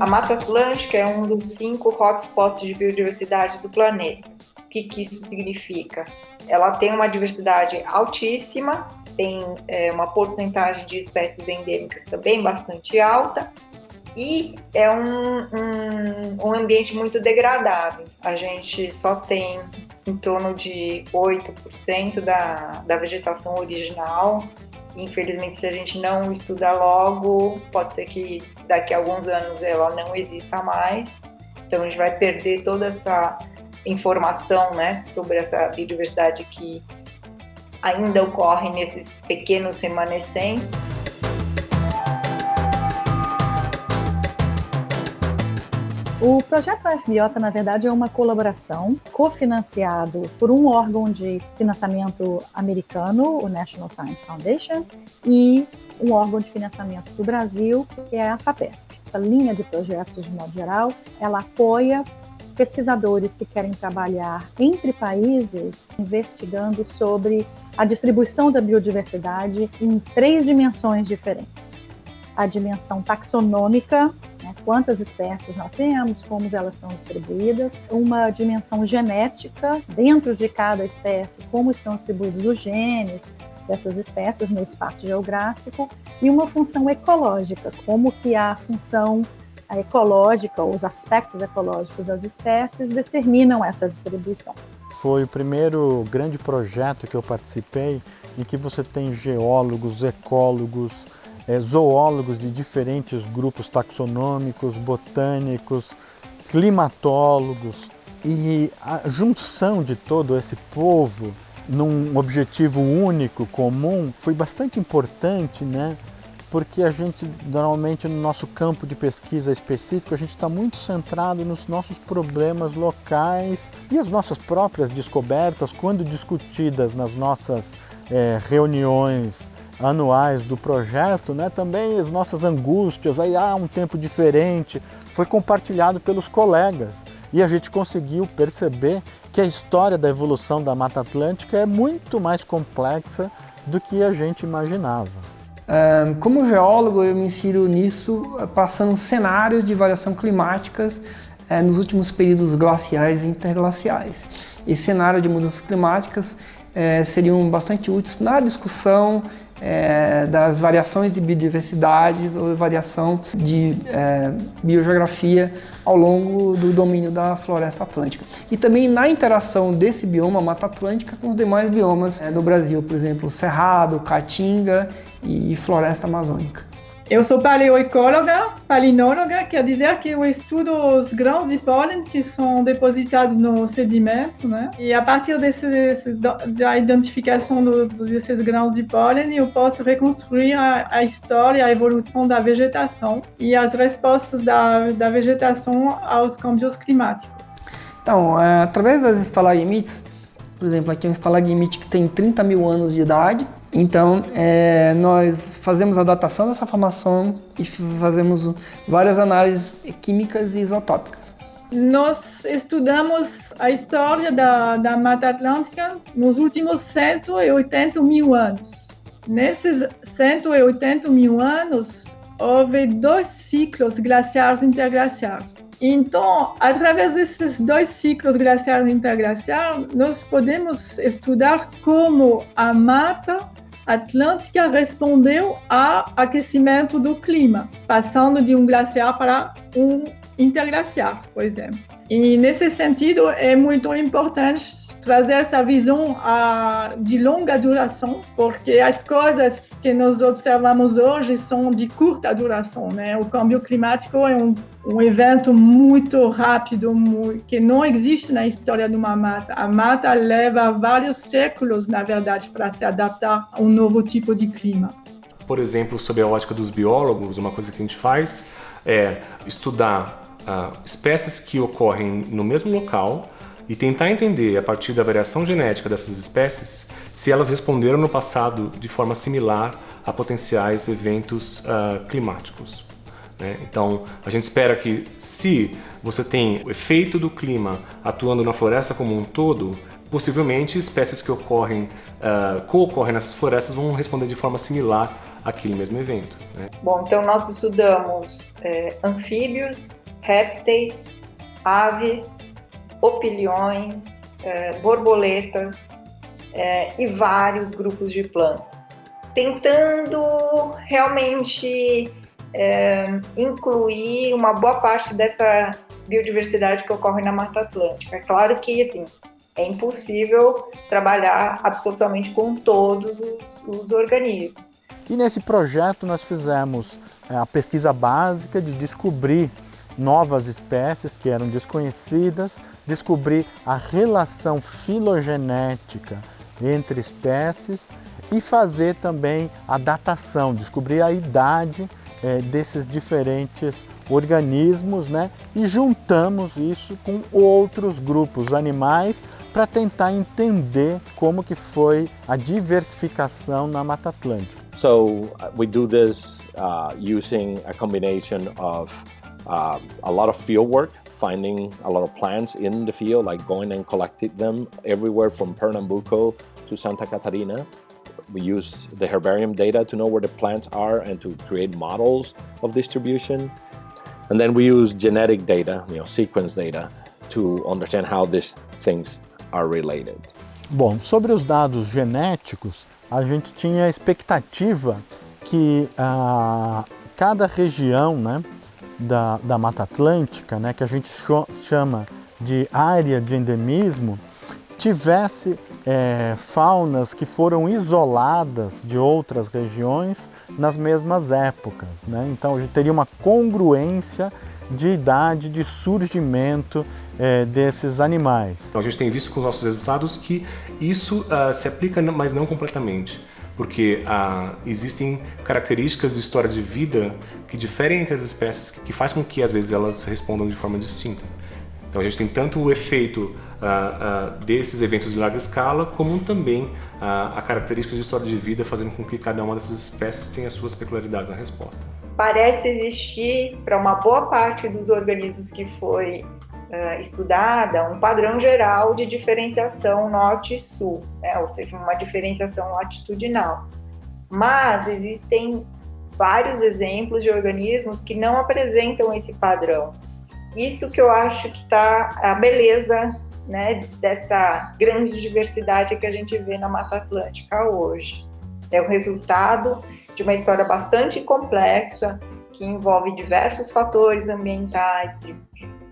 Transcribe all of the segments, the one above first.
A Mata Atlântica é um dos cinco hotspots de biodiversidade do planeta. O que, que isso significa? Ela tem uma diversidade altíssima, tem é, uma porcentagem de espécies endêmicas também bastante alta, e é um, um, um ambiente muito degradado. A gente só tem em torno de 8% da, da vegetação original. Infelizmente, se a gente não estudar logo, pode ser que daqui a alguns anos ela não exista mais. Então, a gente vai perder toda essa informação né, sobre essa biodiversidade que ainda ocorre nesses pequenos remanescentes. O projeto FBIOTA, na verdade, é uma colaboração cofinanciado por um órgão de financiamento americano, o National Science Foundation, e um órgão de financiamento do Brasil, que é a FAPESP. Essa linha de projetos, de modo geral, ela apoia pesquisadores que querem trabalhar entre países investigando sobre a distribuição da biodiversidade em três dimensões diferentes. A dimensão taxonômica, né? quantas espécies nós temos, como elas estão distribuídas, uma dimensão genética dentro de cada espécie, como estão distribuídos os genes dessas espécies no espaço geográfico, e uma função ecológica, como que a função ecológica, os aspectos ecológicos das espécies determinam essa distribuição. Foi o primeiro grande projeto que eu participei em que você tem geólogos, ecólogos, é, zoólogos de diferentes grupos taxonômicos, botânicos, climatólogos e a junção de todo esse povo num objetivo único, comum, foi bastante importante, né? Porque a gente, normalmente, no nosso campo de pesquisa específico, a gente está muito centrado nos nossos problemas locais e as nossas próprias descobertas, quando discutidas nas nossas é, reuniões anuais do projeto, né, também as nossas angústias, aí há um tempo diferente, foi compartilhado pelos colegas e a gente conseguiu perceber que a história da evolução da Mata Atlântica é muito mais complexa do que a gente imaginava. Como geólogo, eu me insiro nisso passando cenários de variação climáticas eh, nos últimos períodos glaciais e interglaciais. Esse cenário de mudanças climáticas eh, seriam bastante úteis na discussão é, das variações de biodiversidade ou variação de é, biogeografia ao longo do domínio da floresta atlântica. E também na interação desse bioma Mata Atlântica com os demais biomas é, do Brasil, por exemplo, Cerrado, Caatinga e Floresta Amazônica. Eu sou paleoecóloga, palinóloga, quer dizer que eu estudo os grãos de pólen que são depositados no sedimento, né? E a partir desse, da identificação do, desses grãos de pólen, eu posso reconstruir a, a, história, a evolução da vegetação e as respostas da, da vegetação aos câmbios climáticos. Então, é, através das estalagmites, por exemplo, aqui é um estalagmite que tem 30 mil anos de idade, então, é, nós fazemos a datação dessa formação e fazemos várias análises químicas e isotópicas. Nós estudamos a história da, da Mata Atlântica nos últimos 180 mil anos. Nesses 180 mil anos, houve dois ciclos glaciares interglaciares. Então, através desses dois ciclos glaciares interglaciares, nós podemos estudar como a mata Atlântica respondeu ao aquecimento do clima, passando de um glaciar para um interglaciar, por exemplo. E nesse sentido é muito importante trazer essa visão uh, de longa duração, porque as coisas que nós observamos hoje são de curta duração, né? O câmbio climático é um, um evento muito rápido, muito, que não existe na história de uma mata. A mata leva vários séculos, na verdade, para se adaptar a um novo tipo de clima. Por exemplo, sob a ótica dos biólogos, uma coisa que a gente faz é estudar uh, espécies que ocorrem no mesmo local e tentar entender, a partir da variação genética dessas espécies, se elas responderam no passado de forma similar a potenciais eventos uh, climáticos. Né? Então, a gente espera que se você tem o efeito do clima atuando na floresta como um todo, possivelmente espécies que ocorrem, uh, co-ocorrem nessas florestas vão responder de forma similar aquele mesmo evento. Né? Bom, então nós estudamos é, anfíbios, répteis, aves, opilhões, é, borboletas é, e vários grupos de plantas, tentando realmente é, incluir uma boa parte dessa biodiversidade que ocorre na Mata Atlântica. É claro que, assim, é impossível trabalhar absolutamente com todos os, os organismos. E nesse projeto nós fizemos a pesquisa básica de descobrir novas espécies que eram desconhecidas, descobrir a relação filogenética entre espécies e fazer também a datação, descobrir a idade é, desses diferentes organismos, né? E juntamos isso com outros grupos animais para tentar entender como que foi a diversificação na Mata Atlântica. So uh, we do this uh, using a combination of uh, a lot of field work, finding a lot of plants in the field, like going and collecting them everywhere from Pernambuco to Santa Catarina. We use the herbarium data to know where the plants are and to create models of distribution. And then we use genetic data, you know, sequence data, to understand how these things are related. Bom, sobre os dados genéticos, a gente tinha a expectativa que ah, cada região né, da, da Mata Atlântica, né, que a gente chama de área de endemismo, tivesse é, faunas que foram isoladas de outras regiões nas mesmas épocas. Né? Então a gente teria uma congruência de idade de surgimento é, desses animais. Então, a gente tem visto com os nossos resultados que isso uh, se aplica, mas não completamente porque uh, existem características de história de vida que diferem entre as espécies, que faz com que às vezes elas respondam de forma distinta. Então a gente tem tanto o efeito uh, uh, desses eventos de larga escala, como também uh, a característica de história de vida, fazendo com que cada uma dessas espécies tenha suas peculiaridades na resposta. Parece existir, para uma boa parte dos organismos que foi estudada, um padrão geral de diferenciação norte e sul, né? ou seja, uma diferenciação latitudinal. Mas existem vários exemplos de organismos que não apresentam esse padrão. Isso que eu acho que está a beleza né, dessa grande diversidade que a gente vê na Mata Atlântica hoje. É o resultado de uma história bastante complexa, que envolve diversos fatores ambientais,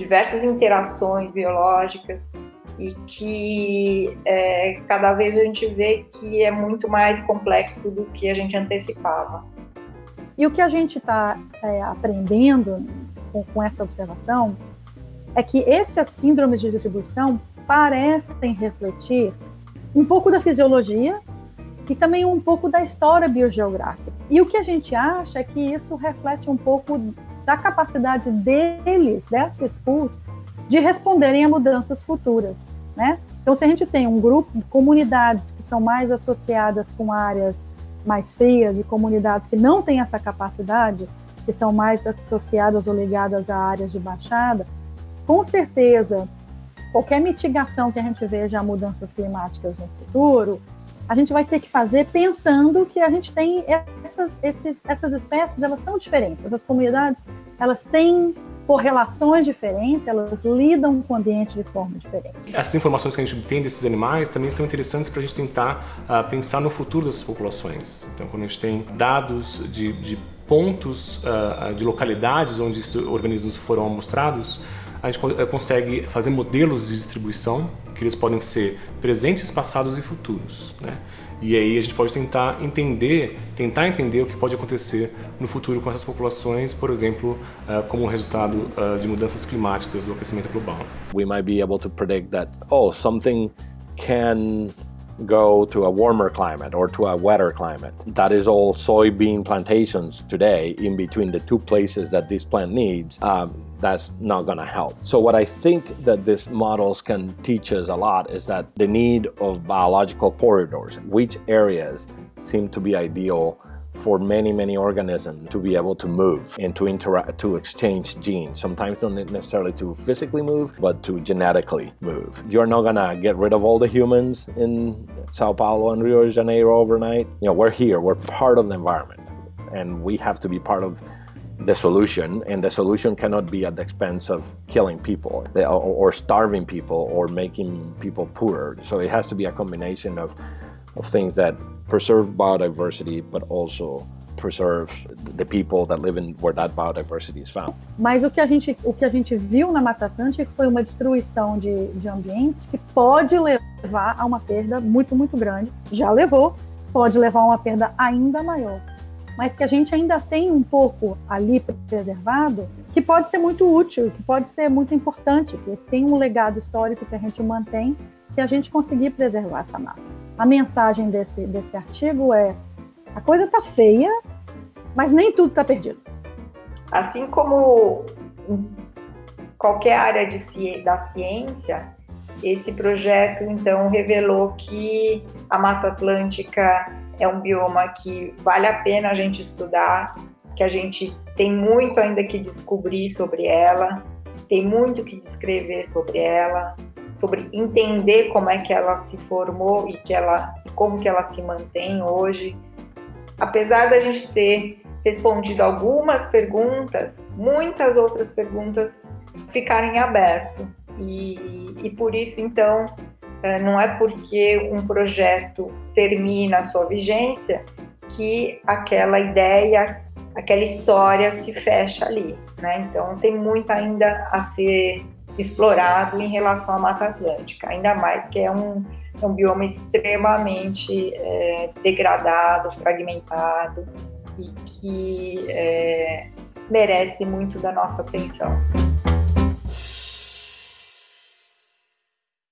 diversas interações biológicas, e que é, cada vez a gente vê que é muito mais complexo do que a gente antecipava. E o que a gente está é, aprendendo com, com essa observação é que essas síndromes de distribuição parecem refletir um pouco da fisiologia e também um pouco da história biogeográfica. E o que a gente acha é que isso reflete um pouco da capacidade deles, dessas pools, de responderem a mudanças futuras, né? Então, se a gente tem um grupo, comunidades que são mais associadas com áreas mais frias e comunidades que não têm essa capacidade, que são mais associadas ou ligadas a áreas de baixada, com certeza, qualquer mitigação que a gente veja a mudanças climáticas no futuro, a gente vai ter que fazer pensando que a gente tem essas, esses, essas espécies, elas são diferentes, essas comunidades, elas têm correlações diferentes, elas lidam com o ambiente de forma diferente. Essas informações que a gente tem desses animais também são interessantes para a gente tentar uh, pensar no futuro dessas populações. Então, quando a gente tem dados de, de pontos uh, de localidades onde esses organismos foram amostrados, a gente eh, consegue fazer modelos de distribuição que eles podem ser presentes, passados e futuros. Né? E aí a gente pode tentar entender, tentar entender o que pode acontecer no futuro com essas populações, por exemplo, uh, como resultado uh, de mudanças climáticas do aquecimento global. We might be able to predict that oh something can go to a warmer climate or to a wetter climate. That is all soybean plantations today in between the two places that this plant needs. Um, that's not going to help. So what I think that these models can teach us a lot is that the need of biological corridors, which areas seem to be ideal for many, many organisms to be able to move and to interact, to exchange genes. Sometimes not necessarily to physically move, but to genetically move. You're not gonna get rid of all the humans in Sao Paulo and Rio de Janeiro overnight. You know, we're here, we're part of the environment. and we have to be part of the solution, and the solution cannot be at the expense of killing people or starving people or making people poorer. So it has to be a combination of, of things that preserve biodiversity, but also preserve the people that live in where that biodiversity is found. Mas o que a gente, o que a gente viu na Mata Atlântica foi uma destruição de, de ambientes que pode levar a uma perda muito, muito grande. Já levou, pode levar a uma perda ainda maior mas que a gente ainda tem um pouco ali preservado, que pode ser muito útil, que pode ser muito importante, que tem um legado histórico que a gente mantém se a gente conseguir preservar essa mata. A mensagem desse, desse artigo é: a coisa está feia, mas nem tudo está perdido. Assim como qualquer área de, da ciência, esse projeto então revelou que a Mata Atlântica é um bioma que vale a pena a gente estudar, que a gente tem muito ainda que descobrir sobre ela, tem muito que descrever sobre ela, sobre entender como é que ela se formou e que ela, como que ela se mantém hoje. Apesar da gente ter respondido algumas perguntas, muitas outras perguntas ficarem aberto. E, e por isso, então, não é porque um projeto termina a sua vigência que aquela ideia, aquela história se fecha ali, né? Então tem muito ainda a ser explorado em relação à Mata Atlântica, ainda mais que é um, é um bioma extremamente é, degradado, fragmentado e que é, merece muito da nossa atenção.